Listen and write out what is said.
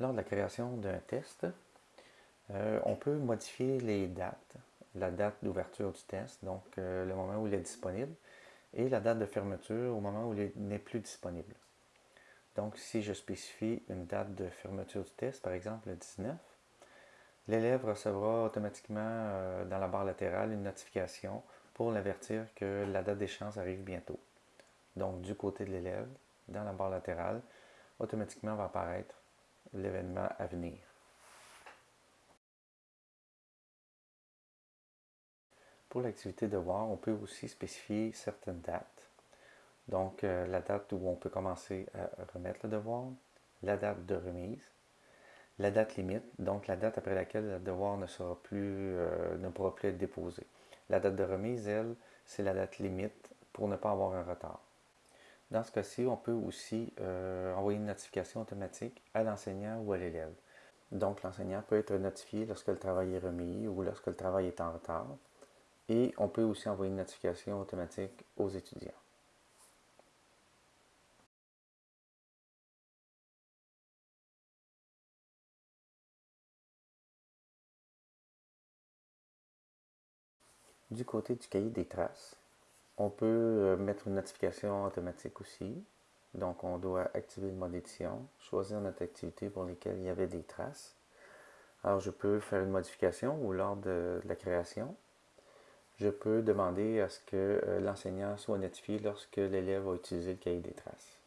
Lors de la création d'un test, euh, on peut modifier les dates, la date d'ouverture du test, donc euh, le moment où il est disponible, et la date de fermeture au moment où il n'est plus disponible. Donc, si je spécifie une date de fermeture du test, par exemple le 19, l'élève recevra automatiquement euh, dans la barre latérale une notification pour l'avertir que la date d'échéance arrive bientôt. Donc, du côté de l'élève, dans la barre latérale, automatiquement va apparaître l'événement à venir. Pour l'activité devoir, on peut aussi spécifier certaines dates. Donc, euh, la date où on peut commencer à remettre le devoir, la date de remise, la date limite, donc la date après laquelle le devoir ne, sera plus, euh, ne pourra plus être déposé. La date de remise, elle, c'est la date limite pour ne pas avoir un retard. Dans ce cas-ci, on peut aussi euh, envoyer une notification automatique à l'enseignant ou à l'élève. Donc, l'enseignant peut être notifié lorsque le travail est remis ou lorsque le travail est en retard. Et on peut aussi envoyer une notification automatique aux étudiants. Du côté du cahier des traces, on peut euh, mettre une notification automatique aussi. Donc, on doit activer le mode édition, choisir notre activité pour laquelle il y avait des traces. Alors, je peux faire une modification ou lors de la création, je peux demander à ce que euh, l'enseignant soit notifié lorsque l'élève a utilisé le cahier des traces.